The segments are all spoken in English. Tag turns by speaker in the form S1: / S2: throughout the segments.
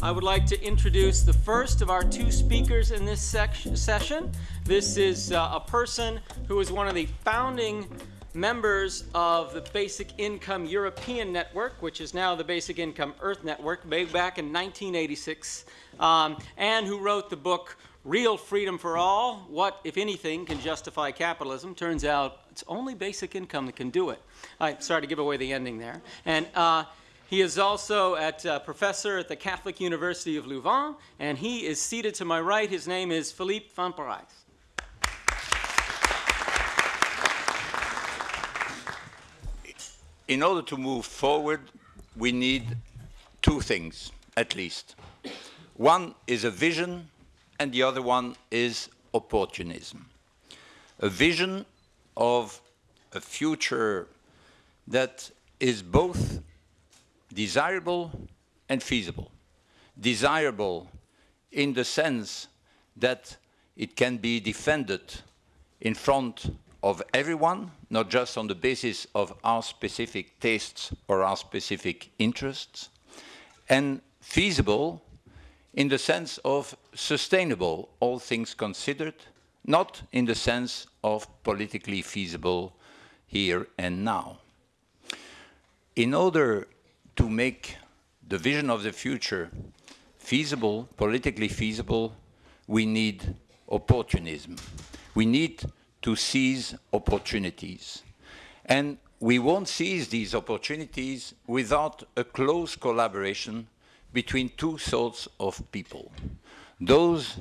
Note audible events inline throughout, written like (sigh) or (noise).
S1: I would like to introduce the first of our two speakers in this session. This is uh, a person who is one of the founding members of the Basic Income European Network, which is now the Basic Income Earth Network, made back in 1986, um, and who wrote the book Real Freedom for All, What, If Anything, Can Justify Capitalism. Turns out it's only basic income that can do it. I'm sorry to give away the ending there. And uh, he is also a uh, professor at the Catholic University of Louvain, and he is seated to my right. His name is Philippe van Parijs.
S2: In order to move forward, we need two things, at least. One is a vision, and the other one is opportunism. A vision of a future that is both desirable and feasible. Desirable in the sense that it can be defended in front of everyone, not just on the basis of our specific tastes or our specific interests, and feasible in the sense of sustainable, all things considered, not in the sense of politically feasible here and now. In order to make the vision of the future feasible, politically feasible, we need opportunism. We need to seize opportunities. And we won't seize these opportunities without a close collaboration between two sorts of people. Those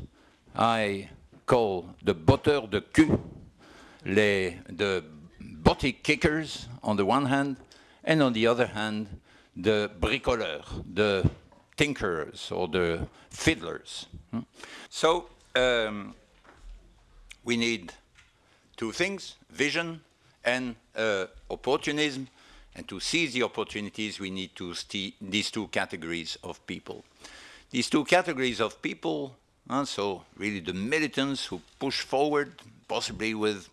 S2: I call the botteurs de cul, les, the body kickers on the one hand, and on the other hand, the bricoleurs, the tinkerers or the fiddlers. Hmm? So um, we need two things, vision and uh, opportunism. And to seize the opportunities, we need to see these two categories of people. These two categories of people, uh, so really the militants who push forward, possibly with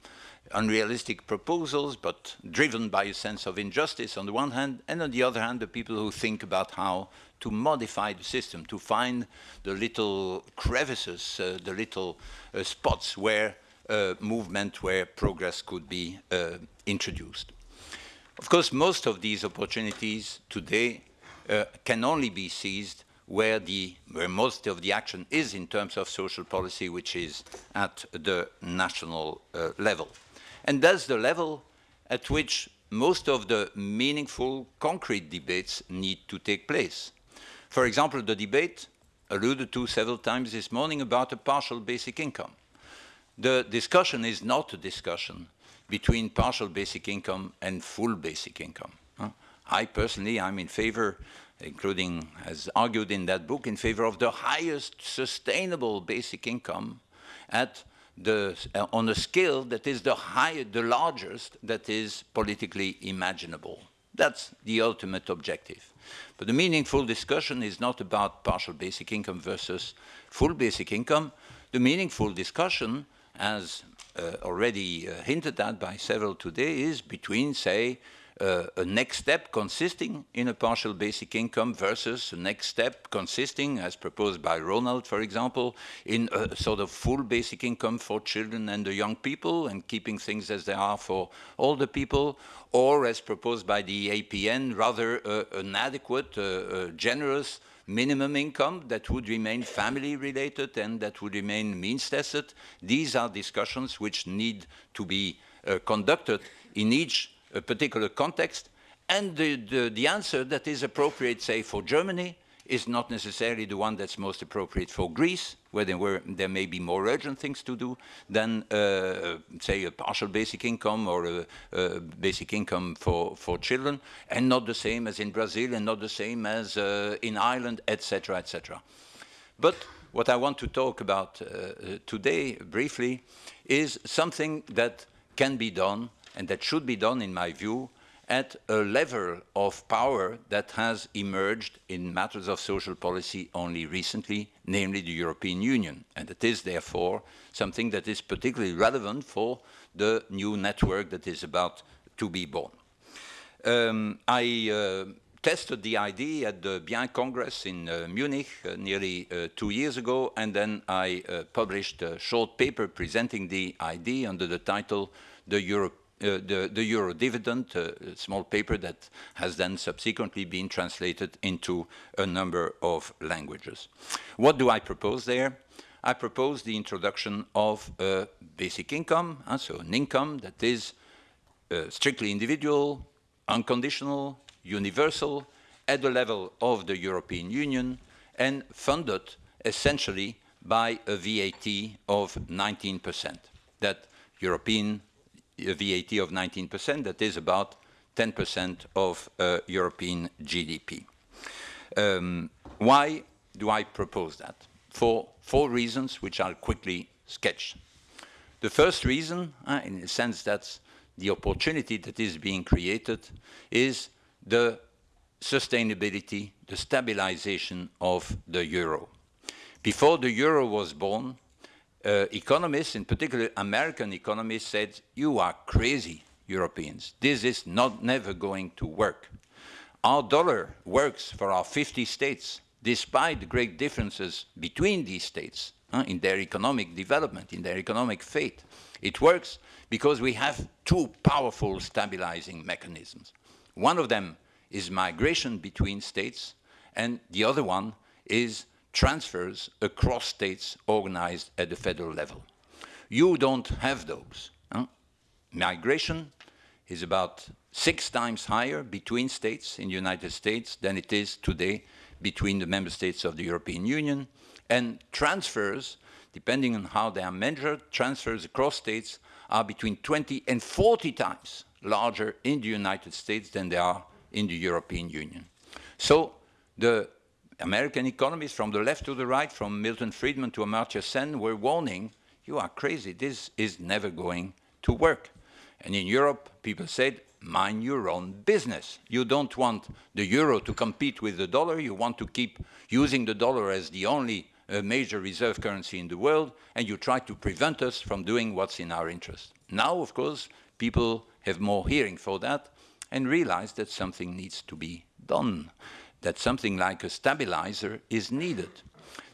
S2: unrealistic proposals, but driven by a sense of injustice on the one hand, and on the other hand, the people who think about how to modify the system, to find the little crevices, uh, the little uh, spots where uh, movement, where progress could be uh, introduced. Of course, most of these opportunities today uh, can only be seized where, the, where most of the action is in terms of social policy, which is at the national uh, level. And that's the level at which most of the meaningful, concrete debates need to take place. For example, the debate alluded to several times this morning about a partial basic income. The discussion is not a discussion between partial basic income and full basic income. I personally, I'm in favor, including as argued in that book, in favor of the highest sustainable basic income at the, uh, on a scale that is the highest, the largest that is politically imaginable. That's the ultimate objective. But the meaningful discussion is not about partial basic income versus full basic income. The meaningful discussion, as already uh, hinted at by several today, is between, say, uh, a next step consisting in a partial basic income versus a next step consisting, as proposed by Ronald, for example, in a sort of full basic income for children and the young people and keeping things as they are for older people, or as proposed by the EAPN, rather uh, an adequate, uh, uh, generous minimum income that would remain family related and that would remain means tested. These are discussions which need to be uh, conducted in each a particular context, and the, the, the answer that is appropriate, say, for Germany is not necessarily the one that's most appropriate for Greece, where there, were, there may be more urgent things to do than, uh, say, a partial basic income or a, a, basic income for, for children, and not the same as in Brazil and not the same as uh, in Ireland, etc., etc. But what I want to talk about uh, today, briefly, is something that can be done and that should be done, in my view, at a level of power that has emerged in matters of social policy only recently, namely the European Union. And it is, therefore, something that is particularly relevant for the new network that is about to be born. um, I uh, tested the idea at the BIEN Congress in uh, Munich uh, nearly uh, two years ago, and then I uh, published a short paper presenting the idea under the title The Euro, uh, the, the, Euro Dividend, uh, a small paper that has then subsequently been translated into a number of languages. What do I propose there? I propose the introduction of a basic income, so an income that is strictly individual, unconditional, universal at the level of the European Union and funded essentially by a VAT of 19%. That European VAT of 19%, that is about 10% of uh, European GDP. Um, why do I propose that? For four reasons, which I'll quickly sketch. The first reason, uh, in a sense that the opportunity that is being created, is the sustainability, the stabilization of the euro. Before the euro was born, uh, economists, in particular American economists, said, you are crazy, Europeans. This is not never going to work. Our dollar works for our 50 states, despite the great differences between these states uh, in their economic development, in their economic fate. It works because we have two powerful stabilizing mechanisms. One of them is migration between states, and the other one is transfers across states organized at the federal level. You don't have those. Huh? Migration is about six times higher between states in the United States than it is today between the member states of the European Union. And transfers, depending on how they are measured, transfers across states are between 20 and 40 times larger in the United States than they are in the European Union. So the American economists from the left to the right, from Milton Friedman to Amartya Sen, were warning, you are crazy, this is never going to work. And in Europe, people said, mind your own business. You don't want the euro to compete with the dollar, you want to keep using the dollar as the only uh, major reserve currency in the world, and you try to prevent us from doing what's in our interest. Now, of course, people have more hearing for that, and realize that something needs to be done, that something like a stabilizer is needed.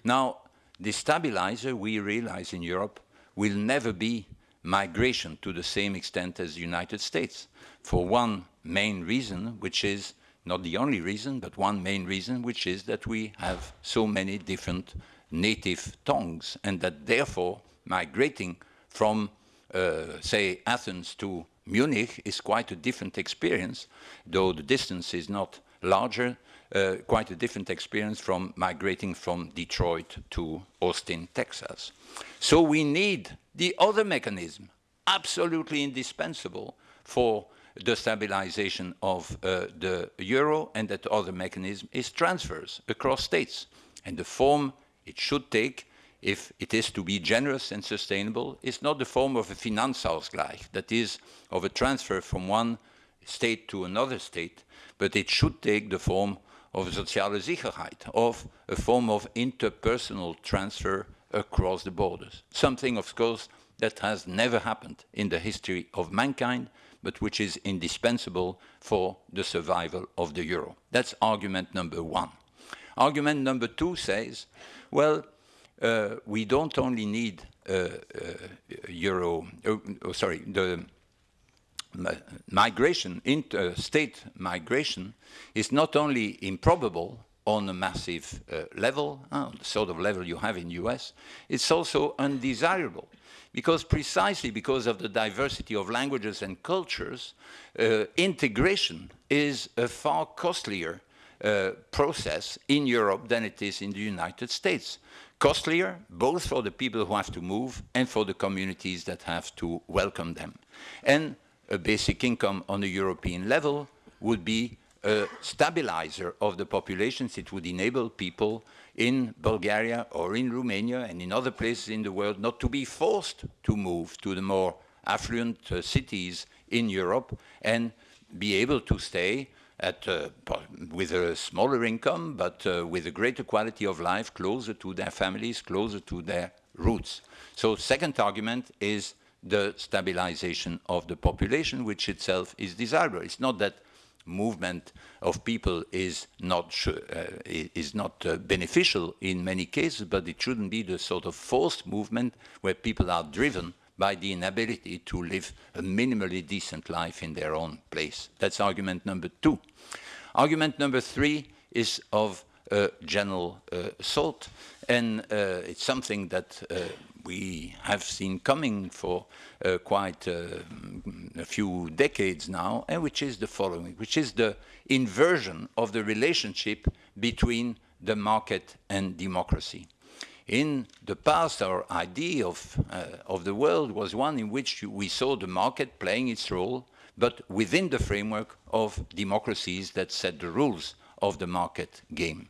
S2: Now, the stabilizer, we realize in Europe, will never be migration to the same extent as the United States, for one main reason, which is not the only reason, but one main reason, which is that we have so many different native tongues, and that therefore migrating from, uh, say, Athens to Munich is quite a different experience, though the distance is not larger, uh, quite a different experience from migrating from Detroit to Austin, Texas. So we need the other mechanism, absolutely indispensable for the stabilization of uh, the euro, and that other mechanism is transfers across states. And the form it should take if it is to be generous and sustainable, is not the form of a Finanzausgleich, that is, of a transfer from one state to another state, but it should take the form of soziale Sicherheit, of a form of interpersonal transfer across the borders. Something, of course, that has never happened in the history of mankind, but which is indispensable for the survival of the euro. That's argument number one. Argument number two says, well, uh, we don't only need uh, uh, euro, oh, oh, sorry, the migration, state migration is not only improbable on a massive uh, level, uh, the sort of level you have in US, it's also undesirable. Because precisely because of the diversity of languages and cultures, uh, integration is a far costlier process in Europe than it is in the United States costlier, both for the people who have to move and for the communities that have to welcome them. And a basic income on a European level would be a stabilizer of the populations. It would enable people in Bulgaria or in Romania and in other places in the world not to be forced to move to the more affluent uh, cities in Europe and be able to stay at, uh, with a smaller income, but uh, with a greater quality of life, closer to their families, closer to their roots. So second argument is the stabilization of the population, which itself is desirable. It's not that movement of people is not, uh, is not uh, beneficial in many cases, but it shouldn't be the sort of forced movement where people are driven by the inability to live a minimally decent life in their own place. That's argument number two. Argument number three is of uh, general uh, sort, and uh, it's something that uh, we have seen coming for uh, quite uh, a few decades now, and which is the following, which is the inversion of the relationship between the market and democracy. In the past, our idea of, uh, of the world was one in which we saw the market playing its role, but within the framework of democracies that set the rules of the market game.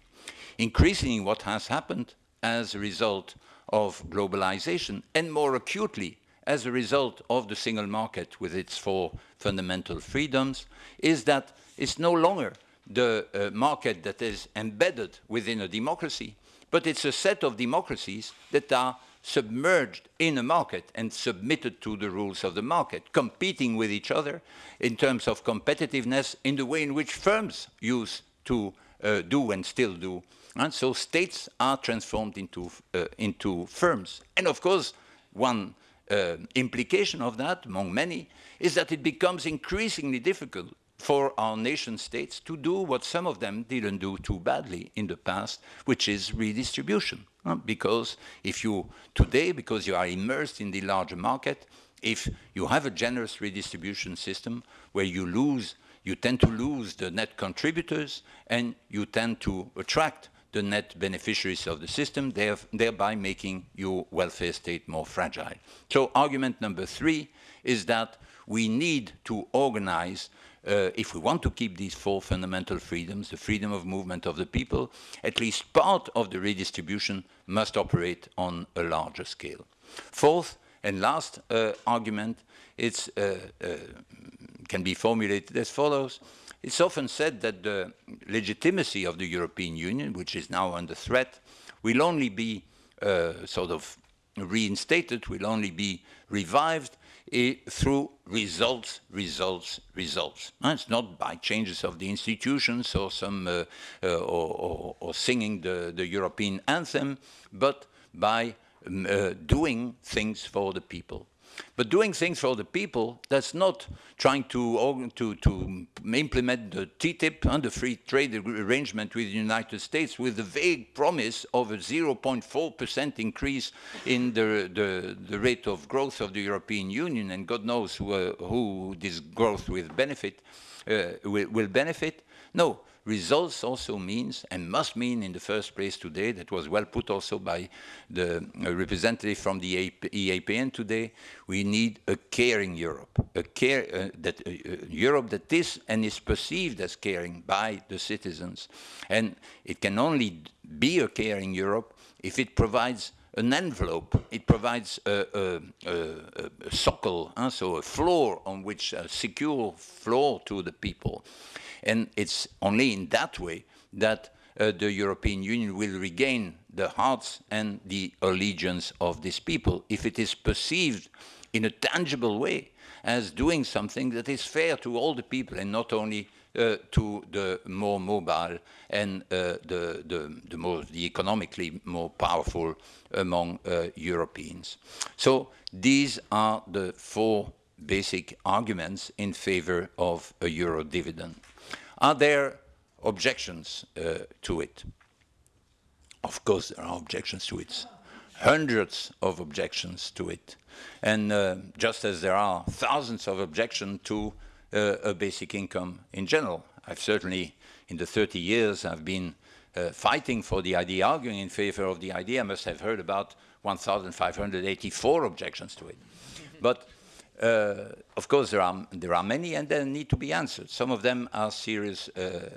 S2: Increasingly, what has happened as a result of globalization, and more acutely as a result of the single market with its four fundamental freedoms, is that it's no longer the uh, market that is embedded within a democracy, but it's a set of democracies that are submerged in a market and submitted to the rules of the market, competing with each other in terms of competitiveness in the way in which firms used to uh, do and still do. And so states are transformed into, uh, into firms. And of course, one uh, implication of that, among many, is that it becomes increasingly difficult for our nation states to do what some of them didn't do too badly in the past, which is redistribution. Uh, because if you, today, because you are immersed in the larger market, if you have a generous redistribution system where you lose, you tend to lose the net contributors and you tend to attract the net beneficiaries of the system, thereby making your welfare state more fragile. So argument number three is that we need to organize uh, if we want to keep these four fundamental freedoms, the freedom of movement of the people, at least part of the redistribution must operate on a larger scale. Fourth and last uh, argument it's, uh, uh can be formulated as follows. It's often said that the legitimacy of the European Union, which is now under threat, will only be uh, sort of reinstated, will only be revived through results, results, results. it's not by changes of the institutions or some uh, uh, or, or, or, singing the, the, European anthem, but by um, uh, doing things for the people. But doing things for the people, that's not trying to, to, to implement the TTIP and the free trade arrangement with the United States with the vague promise of a 0.4% increase in the, the, the, rate of growth of the European Union, and God knows who, uh, who this growth will benefit, uh, will, will benefit. No, results also means and must mean in the first place today, that was well put also by the uh, representative from the EAPN today, we need a caring Europe, a care, uh, that, uh, uh, Europe that is and is perceived as caring by the citizens. And it can only be a caring Europe if it provides an envelope. It provides a, a, a, a socle, huh? so a floor on which a secure floor to the people. And it's only in that way that uh, the European Union will regain the hearts and the allegiance of these people if it is perceived in a tangible way as doing something that is fair to all the people and not only to the more mobile and uh, the, the, the, more, the economically more powerful among uh, Europeans. So these are the four basic arguments in favor of a euro dividend. Are there objections uh, to it? Of course there are objections to it. Hundreds of objections to it. And uh, just as there are thousands of objections to uh, a basic income in general. I've certainly, in the 30 years I've been uh, fighting for the idea, arguing in favor of the idea, I must have heard about 1,584 objections to it. (laughs) but uh, of course, there are there are many, and they need to be answered. Some of them are serious, uh,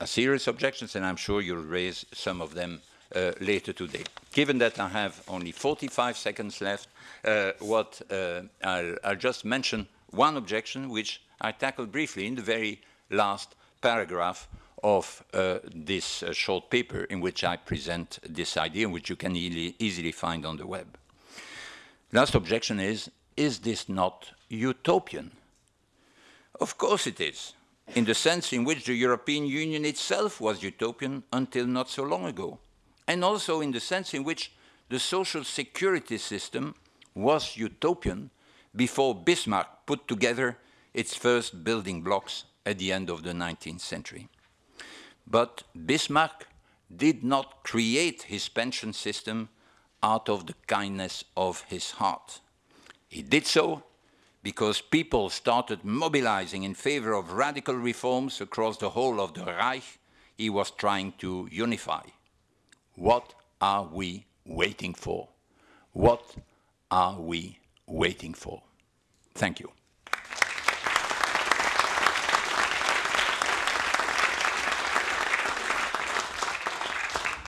S2: uh, serious objections, and I'm sure you'll raise some of them uh, later today. Given that I have only 45 seconds left, uh, what uh, I'll, I'll, just mention one objection, which I tackled briefly in the very last paragraph of uh, this uh, short paper in which I present this idea, which you can e easily find on the web. Last objection is is this not utopian? Of course it is. in the sense in which the European Union itself was utopian until not so long ago, and also in the sense in which the social security system was utopian before Bismarck put together its first building blocks at the end of the 19th century. But Bismarck did not create his pension system out of the kindness of his heart. He did so because people started mobilizing in favor of radical reforms across the whole of the Reich he was trying to unify. What are we waiting for? What are we waiting for? Thank you.